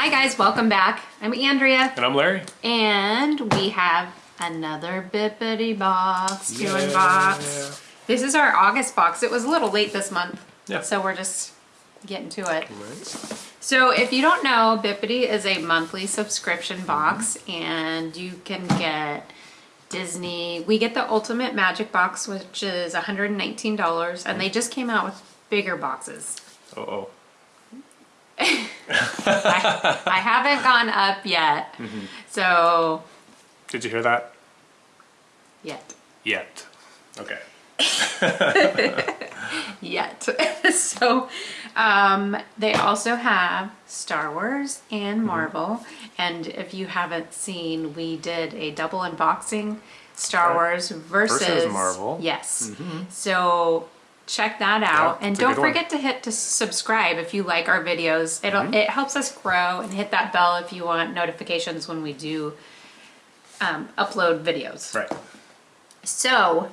Hi guys, welcome back. I'm Andrea And I'm Larry. and we have another Bibbidi box to Yeah. unbox. This is our August box. It was a little late this month. Yeah. So we're just getting to it. Right. So if you don't know, Bibbidi is a monthly subscription box and you can get Disney. We get the Ultimate Magic Box, which is $119 and they just came out with bigger boxes. Uh oh. I, I haven't gone up yet. Mm-hmm. So, Did you hear that? yet. Yet. Okay. Yet. so, um, they also have Star Wars Mm-hmm. and Marvel. And if you haven't seen, we did a double unboxing Star Wars versus, Versus Marvel. Mm-hmm. Yes. So, check that out Yeah, and don't good one. forget to hit to subscribe if you like our videos it'll Mm-hmm. it helps us grow and hit that bell if you want notifications when we do um, upload videos Right. so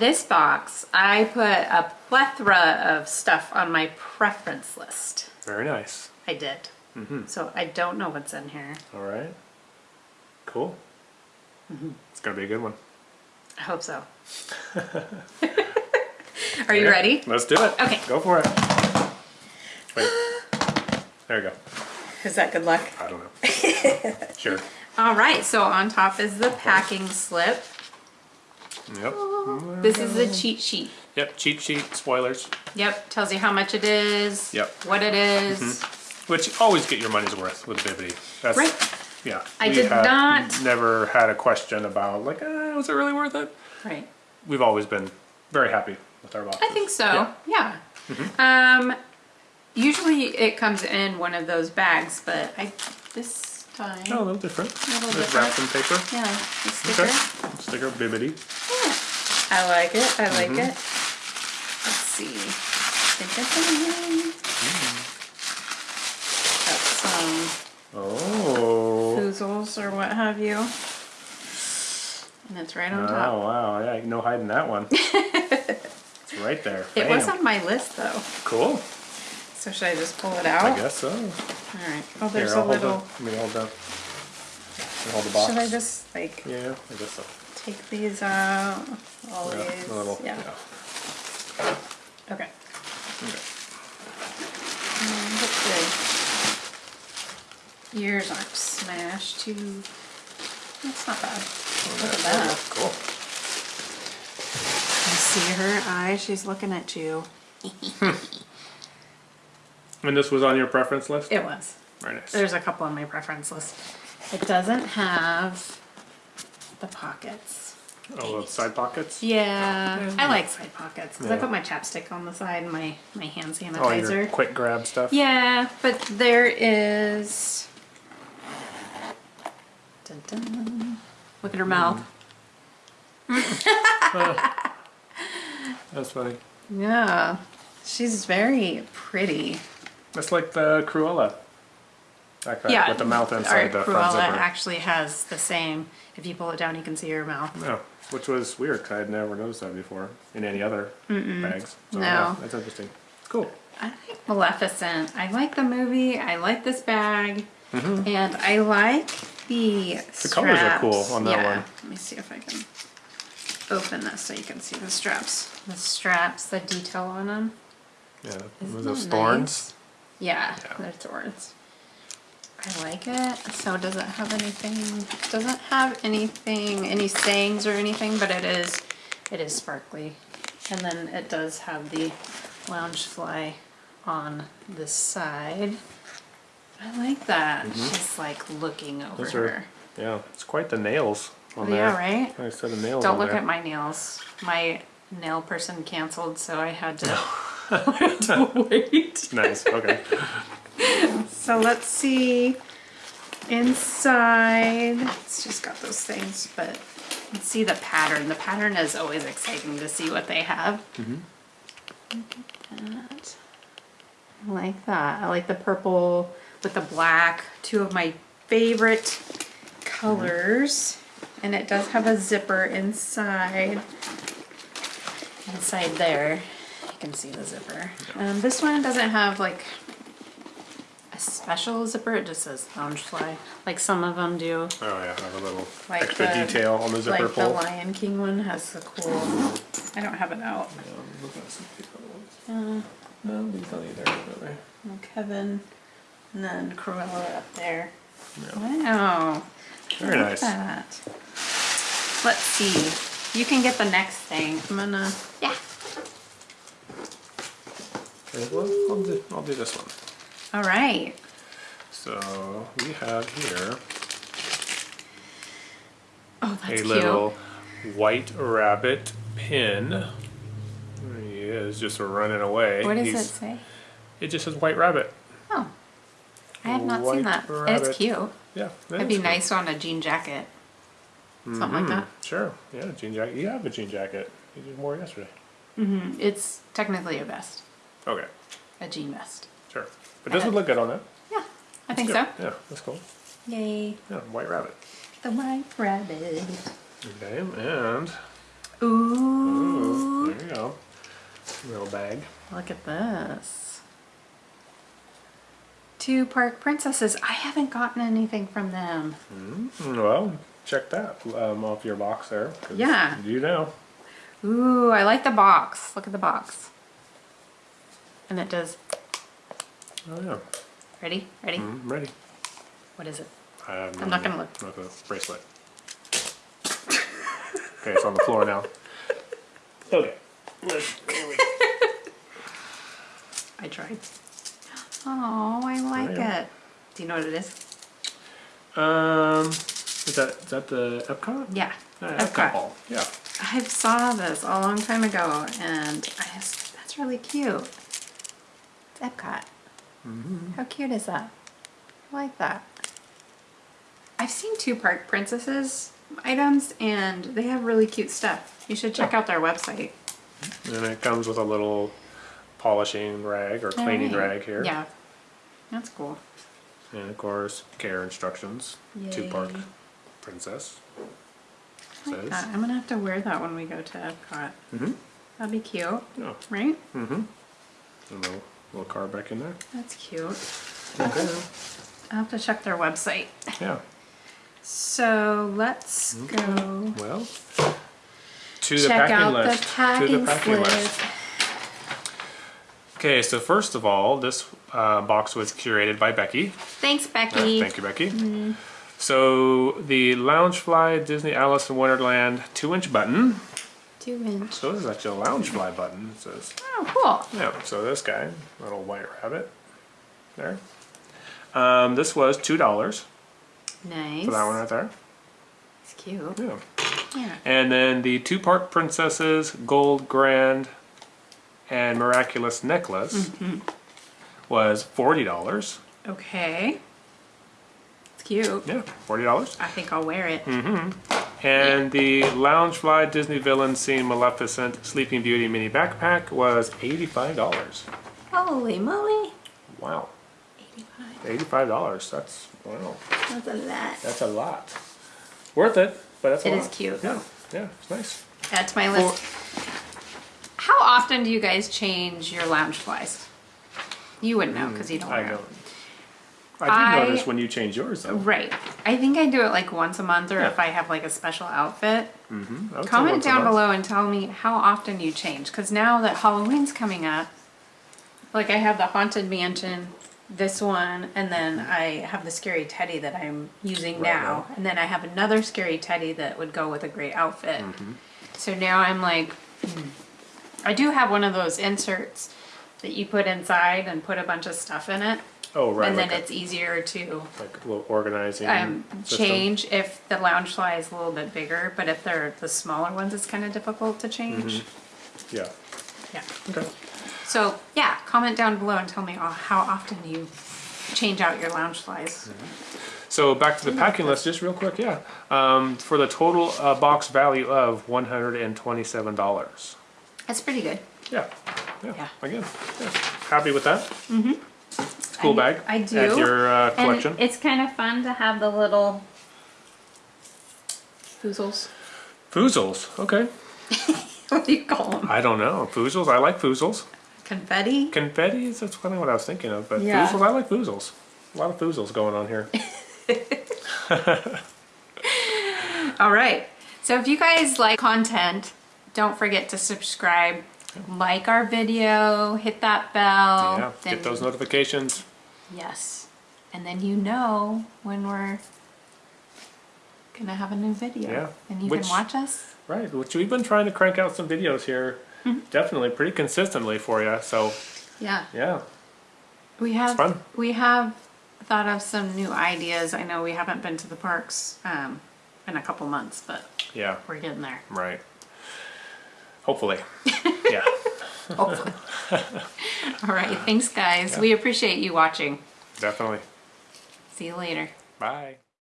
this box i put a plethora of stuff on my preference list Very nice. i did Mm-hmm. so i don't know what's in here All right. Cool. Mm-hmm. It's gonna be a good one. i hope so are you Okay, ready Let's do it. Okay. Go for it. Wait. There you go. is that good luck I don't know. sure. all right so on top is the packing slip Yep. This is the cheat sheet. Yep. Cheat sheet. Spoilers. Yep, tells you how much it is. Yep. What it is. Which you always get your money's worth with Bibbidi. That's Right. Yeah. I we did not- Never had a question about like, uh, was it really worth it? Right. We've always been very happy with our boxes. I think so. Yeah. Um, usually it comes in one of those bags, but I this time. Oh, a little different. little Just wrapped in paper. Yeah, sticker. Okay. Sticker Bibbidi. Yeah. I like it. I like Mm-hmm. it. Let's see. Think that's Got some Oh. foozles or what have you. And it's right on Oh top. wow! Yeah, no hiding that one. right there. It was on my list though. cool. So should I just pull it out? I guess so. All right. Oh, there's Here, a little. the. Let me hold the. I'll hold the box. Should I just like Yeah, I guess so. take these out? All Yeah, these. a little. yeah. yeah. Okay. Okay. Mm, Hopefully ears aren't smashed too. That's not bad. Look at that. Cool. I see her eye. She's looking at you. And this was on your preference list. It was. Very nice. There's a couple on my preference list. It doesn't have the pockets. oh, the side pockets. Yeah, I like side pockets because I put my chapstick on the side and my, my hand Oh, sanitizer. your quick grab stuff. Yeah, but there is. Dun, dun. Look at her mouth. Mm. Uh, That's funny. Yeah, she's very pretty. That's like the Cruella. Guy yeah, with the mouth inside the front Cruella zipper. actually has the same. If you pull it down, you can see her mouth. No, which was weird 'cause I had never noticed that before in any other bags. So, No. yeah, that's interesting. Cool. I like Maleficent. I like the movie. I like this bag, Mm-hmm. and I like the. The colors are cool on that yeah. one. Let me see if I can open this so you can see the straps. The straps, the detail on them. Yeah. Isn't those that thorns? Yeah, Yeah. they're thorns. I like it. So does it have anything? Doesn't have anything, any sayings or anything, but it is, it is sparkly. And then it does have the Loungefly on this side. I like that. She's like looking over Mm-hmm. Her. yeah, it's quite the nails on Yeah, there. right? Nice set of nails Don't on look there. at my nails. My nail person canceled, so I had to, I had to wait. Nice, okay. So let's see inside. It's just got those things, but let's see the pattern. The pattern is always exciting to see what they have. Look at that. I like that. I like the purple with the black, two of my favorite colors. And it does have a zipper inside. Inside there, you can see the zipper. Um, this one doesn't have like a special zipper. It just says Loungefly, like some of them do. Oh yeah, have a little Like extra the- detail on the zipper Like the. Lion King one has the cool. I don't have it out. Yeah, I'm looking at some other Uh, ones. No, these don't either. Really. well, Kevin, and then Cruella up there. Yeah. Wow. Very Look nice. at that. Let's see. You can get the next thing. I'm gonna. Yeah. Okay, well, I'll do, I'll do this one. All right. So we have here Oh, that's a cute. little white rabbit pin. There he is, just running away. What does He's- it say? It just says white rabbit. Oh, I have not White seen that. And it's cute. Yeah. that It'd be is cool. nice on a jean jacket. Something like Mhm, that. Sure. Yeah, jean jacket. You have a jean jacket. You did more yesterday. Mm, It's technically a vest, Okay. a jean vest. Sure. But this would look good on that. Yeah, I think so. Yeah, yeah, that's cool. Yay. Yeah, white rabbit. The white rabbit. Okay, and Ooh. ooh, there you go. Little bag. Look at this. Two park princesses. I haven't gotten anything from them. Mm, Well, check that um, off your box there. Yeah. Do you know. Ooh, I like the box. Look at the box. And it does. Oh yeah. Ready? Ready? Mm, ready. What is it? I have I'm not gonna look. A bracelet. okay, it's on the floor now. Okay. I tried. Oh, I like yeah. it. Do you know what it is? Um, is that is that the Epcot? Yeah. Uh, Epcot. ball. Yeah. I saw this a long time ago, and I just, that's really cute. It's Epcot. Mm-hmm. How cute is that? I like that. I've seen two Park Princesses items, and they have really cute stuff. You should check out their website. And it comes with a little polishing rag or cleaning Alright. rag here. Yeah, that's cool. And of course, care instructions. Two park Yay. Princess. I like Says. that. I'm gonna have to wear that when we go to Epcot. Mm-hmm. That'd be cute, Yeah. right? Mm-hmm. A little, little card back in there. That's cute. Okay. I'll have to check their website. Yeah. So let's go Well, to the check packing out list. the packing, to the packing list. list. Okay, so first of all, this uh, box was curated by Becky. Thanks, Uh, Becky. thank you, Becky. So the Loungefly Disney Alice in Wonderland two-inch button. Two inch. So this is actually a Loungefly button. It says, Oh, cool. yeah. So this guy, little white rabbit, there. Um, this was two dollars Nice. for that one right there. It's cute. Yeah. Yeah. And then the two-part Princesses Gold Grand and Miraculous Necklace Mm-hmm. was forty dollars. Okay. Cute. Yeah, forty dollars. I think I'll wear it. Mm -hmm. And the Loungefly Disney Villain Scene Maleficent Sleeping Beauty mini backpack was eighty-five dollars. Holy moly. Wow, 85. eighty-five dollars. That's wow. That's a lot. That's a lot. Worth it, but that's a It lot. is cute. Yeah, yeah, it's nice. That's my list. How often do you guys change your Loungeflies? You wouldn't know because you don't Mm, I them. I did I- notice when you change yours though. Right. I think I do it like once a month or Yeah. if I have like a special outfit. Would say Comment down below and tell me how often you change. Because now that Halloween's coming up, like I have the Haunted Mansion, this one, and then I have the Scary Teddy that I'm using Right now. now. And then I have another Scary Teddy that would go with a great outfit. Mm-hmm. So now I'm like, hmm. I do have one of those inserts that you put inside and put a bunch of stuff in it. Oh, right. and then a- it's easier to like a little organizing um, system. change if the Loungefly is a little bit bigger, but if they're the smaller ones, it's kind of difficult to change. Yeah. Yeah. Okay. So yeah, comment down below and tell me uh, how often you change out your Loungeflies. So back to the packing list, just real quick. Yeah. Um, for the total uh, box value of one hundred and twenty-seven dollars. That's pretty good. Yeah. yeah. Yeah. Again, yeah. happy with that. Cool I- bag. I do. To your uh, collection. And it's kind of fun to have the little foozles. Foozles. Okay. What do you call them? I don't know. Foozles. I like foozles. Confetti. Confetti. That's kind of what I was thinking of. But Yeah. foozles. I like foozles. A lot of foozles going on here. All right. So if you guys like content, don't forget to subscribe, like our video, hit that bell. Yeah, get those notifications. Yes. And then you know when we're gonna have a new video. Yeah, And you which- can watch us. Right, which we've been trying to crank out some videos here, Mm-hmm. definitely pretty consistently for you. So Yeah. yeah, We have fun. we have thought of some new ideas. I know we haven't been to the parks um, in a couple months, but yeah, we're getting there. right. Hopefully, yeah. Hopefully. All right. Thanks, guys. We appreciate you watching. Definitely. See you later. Bye.